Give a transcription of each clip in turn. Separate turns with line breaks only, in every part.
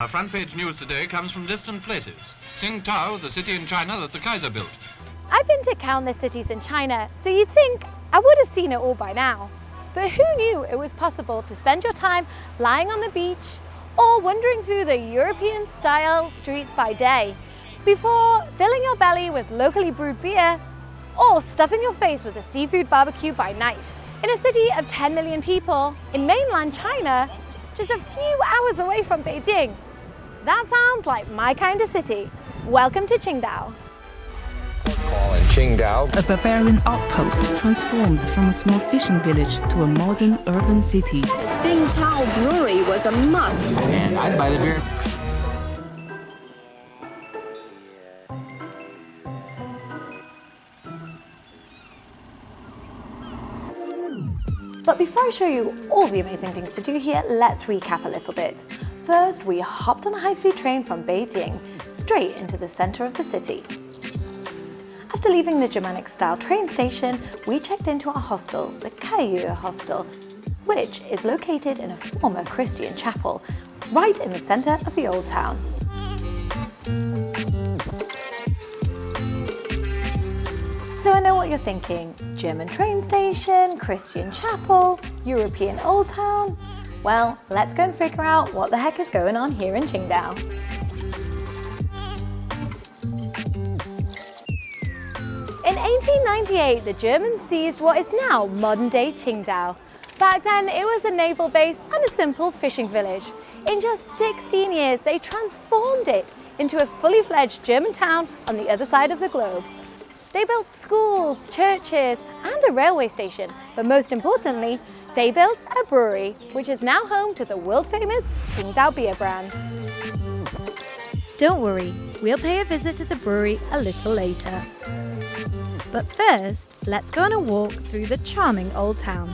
Our front page news today comes from distant places. Tsingtao, the city in China that the Kaiser built.
I've been to countless cities in China, so you'd think I would have seen it all by now. But who knew it was possible to spend your time lying on the beach or wandering through the European-style streets by day before filling your belly with locally brewed beer or stuffing your face with a seafood barbecue by night. In a city of 10 million people in mainland China, just a few hours away from Beijing. That sounds like my kind of city. Welcome to Qingdao.
in Qingdao.
A barbarian outpost transformed from a small fishing village to a modern urban city.
Tsingtao Brewery was a must.
And I'd buy the beer.
But before I show you all the amazing things to do here, let's recap a little bit. First, we hopped on a high-speed train from Beijing straight into the center of the city. After leaving the Germanic-style train station, we checked into our hostel, the Kaiyue Hostel, which is located in a former Christian chapel, right in the center of the old town. So I know what you're thinking, German train station, Christian chapel, European old town. Well, let's go and figure out what the heck is going on here in Qingdao. In 1898, the Germans seized what is now modern-day Qingdao. Back then, it was a naval base and a simple fishing village. In just 16 years, they transformed it into a fully fledged German town on the other side of the globe. They built schools, churches and a railway station, but most importantly, they built a brewery, which is now home to the world-famous Qingdao beer brand. Don't worry, we'll pay a visit to the brewery a little later. But first, let's go on a walk through the charming old town.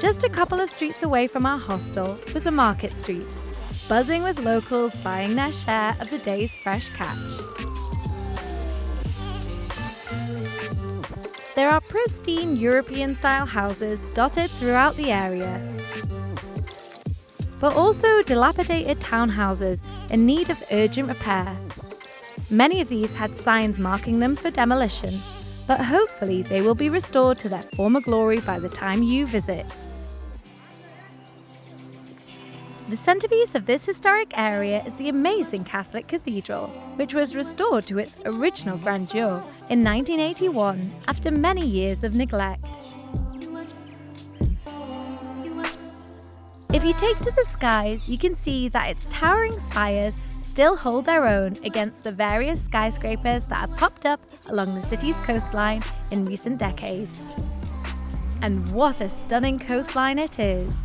Just a couple of streets away from our hostel was a market street, buzzing with locals buying their share of the day's fresh catch. There are pristine European-style houses dotted throughout the area, but also dilapidated townhouses in need of urgent repair. Many of these had signs marking them for demolition, but hopefully they will be restored to their former glory by the time you visit. The centrepiece of this historic area is the amazing Catholic Cathedral, which was restored to its original grandeur in 1981 after many years of neglect. If you take to the skies, you can see that its towering spires still hold their own against the various skyscrapers that have popped up along the city's coastline in recent decades. And what a stunning coastline it is!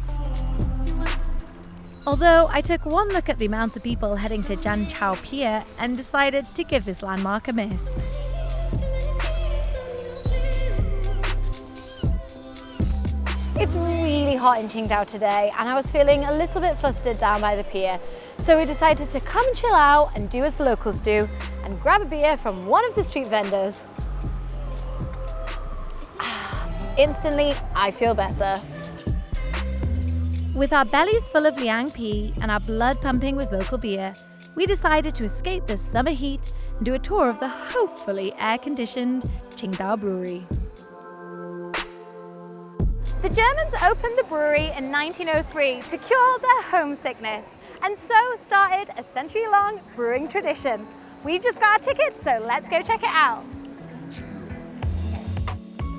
Although I took one look at the amount of people heading to Zhanqiao Pier and decided to give this landmark a miss. It's really hot in Qingdao today and I was feeling a little bit flustered down by the pier. So we decided to come chill out and do as the locals do and grab a beer from one of the street vendors. Ah, instantly, I feel better. With our bellies full of Liang Pi and our blood pumping with local beer, we decided to escape the summer heat and do a tour of the hopefully air-conditioned Qingdao Brewery. The Germans opened the brewery in 1903 to cure their homesickness and so started a century-long brewing tradition. We just got our tickets, so let's go check it out.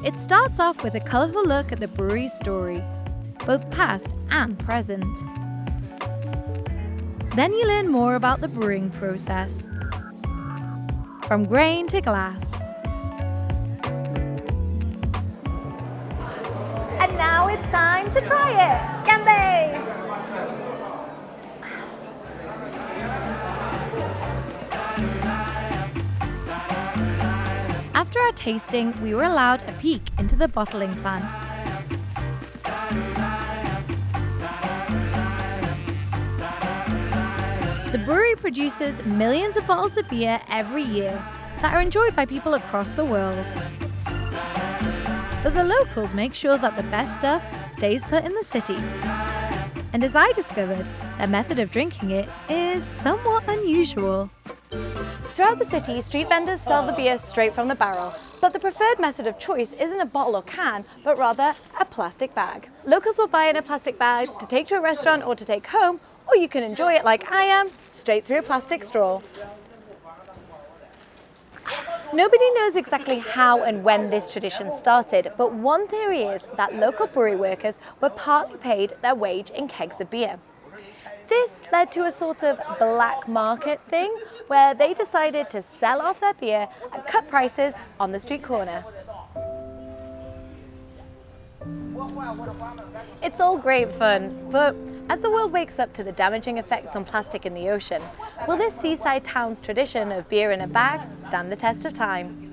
It starts off with a colourful look at the brewery's story, both past and present. Then you learn more about the brewing process, from grain to glass. And now it's time to try it! Ganbei! After our tasting, we were allowed a peek into the bottling plant. The brewery produces millions of bottles of beer every year that are enjoyed by people across the world. But the locals make sure that the best stuff stays put in the city. And as I discovered, their method of drinking it is somewhat unusual. Throughout the city, street vendors sell the beer straight from the barrel, but the preferred method of choice isn't a bottle or can, but rather a plastic bag. Locals will buy in a plastic bag to take to a restaurant or to take home, or you can enjoy it like I am, straight through a plastic straw. Nobody knows exactly how and when this tradition started, but one theory is that local brewery workers were partly paid their wage in kegs of beer. This led to a sort of black market thing where they decided to sell off their beer at cut prices on the street corner. It's all great fun, but as the world wakes up to the damaging effects on plastic in the ocean, will this seaside town's tradition of beer in a bag stand the test of time?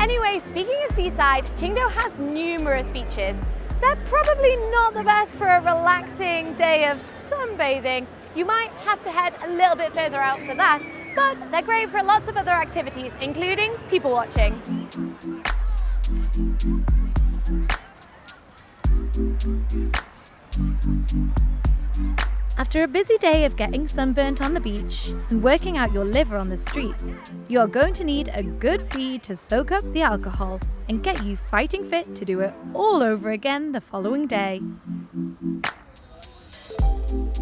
Anyway, speaking of seaside, Qingdao has numerous beaches. They're probably not the best for a relaxing day of sunbathing. You might have to head a little bit further out for that, but they're great for lots of other activities, including people watching. After a busy day of getting sunburnt on the beach and working out your liver on the streets, you are going to need a good feed to soak up the alcohol and get you fighting fit to do it all over again the following day.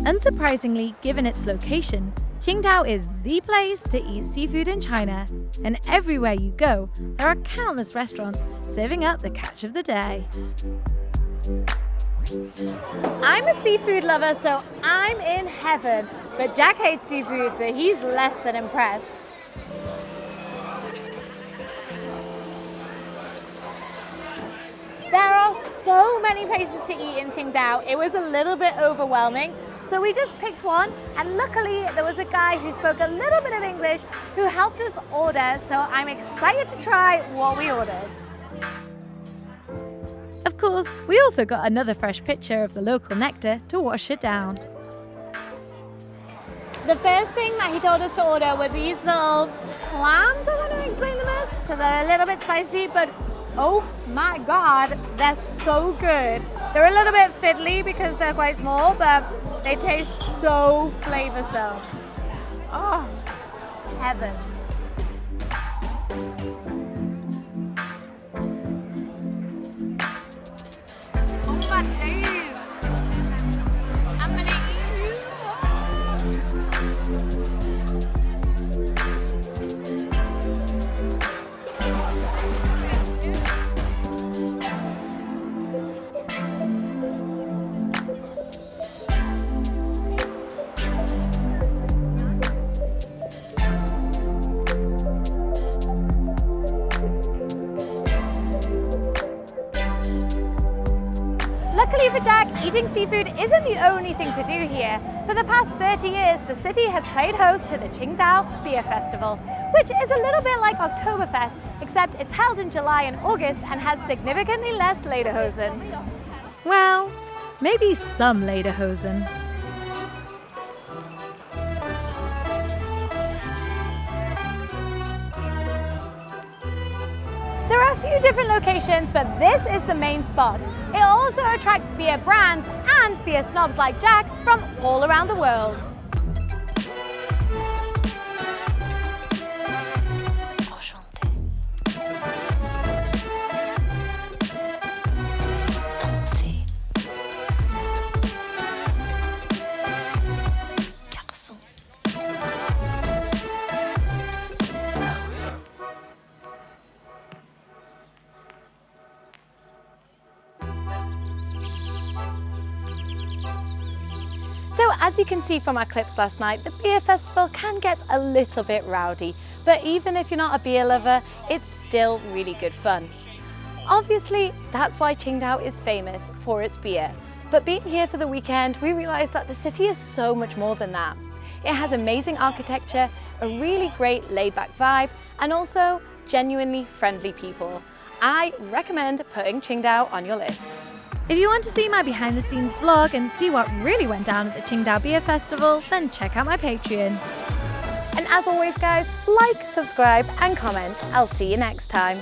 Unsurprisingly, given its location, Qingdao is the place to eat seafood in China, and everywhere you go, there are countless restaurants serving up the catch of the day. I'm a seafood lover, so I'm in heaven. But Jack hates seafood, so he's less than impressed. There are so many places to eat in Qingdao. It was a little bit overwhelming. So we just picked one and luckily there was a guy who spoke a little bit of English who helped us order. So I'm excited to try what we ordered. Of course, we also got another fresh pitcher of the local nectar to wash it down. The first thing that he told us to order were these little clams, I want to explain them as. So they're a little bit spicy, but oh my god, they're so good. They're a little bit fiddly because they're quite small, but they taste so flavoursome. Oh, heaven. Luckily for Jack, eating seafood isn't the only thing to do here. For the past 30 years, the city has played host to the Qingdao Beer Festival, which is a little bit like Oktoberfest, except it's held in July and August and has significantly less lederhosen. Well, maybe some lederhosen. Few different locations, but this is the main spot. It also attracts beer brands and beer snobs like Jack from all around the world. As you can see from our clips last night, the beer festival can get a little bit rowdy, but even if you're not a beer lover, it's still really good fun. Obviously, that's why Qingdao is famous for its beer. But being here for the weekend, we realized that the city is so much more than that. It has amazing architecture, a really great laid-back vibe, and also genuinely friendly people. I recommend putting Qingdao on your list. If you want to see my behind the scenes vlog and see what really went down at the Qingdao Beer Festival, then check out my Patreon. And as always guys, like, subscribe and comment. I'll see you next time.